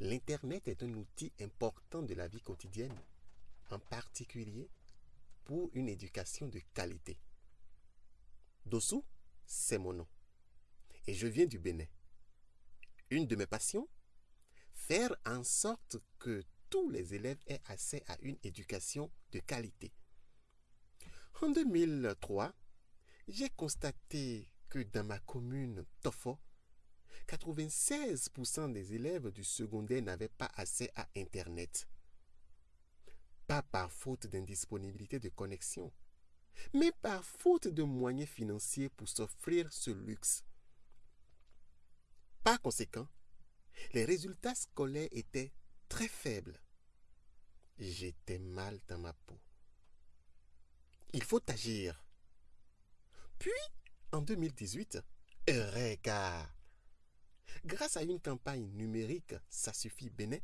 l'Internet est un outil important de la vie quotidienne, en particulier pour une éducation de qualité. Dossou, c'est mon nom. Et je viens du Bénin. Une de mes passions Faire en sorte que tous les élèves aient accès à une éducation de qualité. En 2003, j'ai constaté que dans ma commune Tofo, 96% des élèves du secondaire n'avaient pas accès à Internet. Pas par faute d'indisponibilité de connexion, mais par faute de moyens financiers pour s'offrir ce luxe. Par conséquent, les résultats scolaires étaient très faibles. J'étais mal dans ma peau. Il faut agir. Puis, en 2018, Eureka Grâce à une campagne numérique, ça suffit Bénin,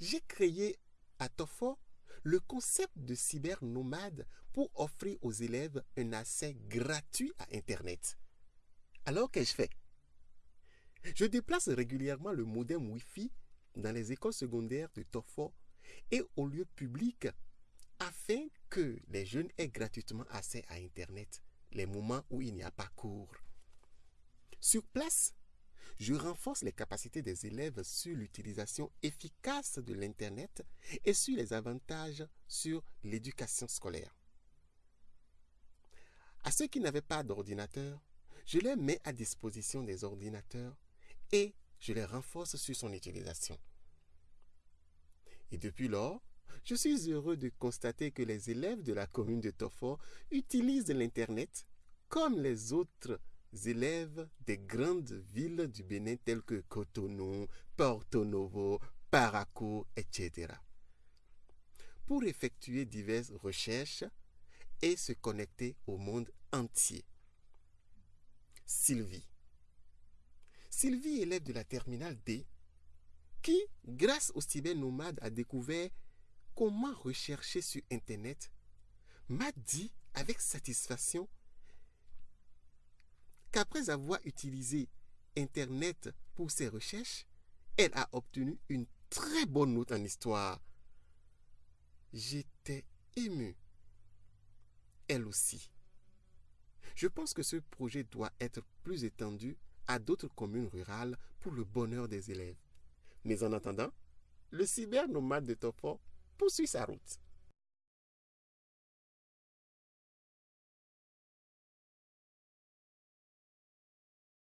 j'ai créé à Tofo le concept de cybernomade pour offrir aux élèves un accès gratuit à Internet. Alors qu'ai-je fait? Je déplace régulièrement le modem Wi-Fi dans les écoles secondaires de Tofo et aux lieux publics afin que les jeunes aient gratuitement accès à Internet les moments où il n'y a pas cours. Sur place, je renforce les capacités des élèves sur l'utilisation efficace de l'Internet et sur les avantages sur l'éducation scolaire. À ceux qui n'avaient pas d'ordinateur, je les mets à disposition des ordinateurs et je les renforce sur son utilisation. Et depuis lors, je suis heureux de constater que les élèves de la commune de Tofo utilisent l'Internet comme les autres élèves des grandes villes du Bénin telles que Cotonou, Porto Novo, Parakou, etc. pour effectuer diverses recherches et se connecter au monde entier. Sylvie. Sylvie, élève de la terminale D, qui, grâce au cybernomade, a découvert comment rechercher sur Internet, m'a dit avec satisfaction qu'après avoir utilisé Internet pour ses recherches, elle a obtenu une très bonne note en histoire. J'étais ému. Elle aussi. Je pense que ce projet doit être plus étendu à d'autres communes rurales pour le bonheur des élèves. Mais en attendant, le cybernomade de Topo poursuit sa route.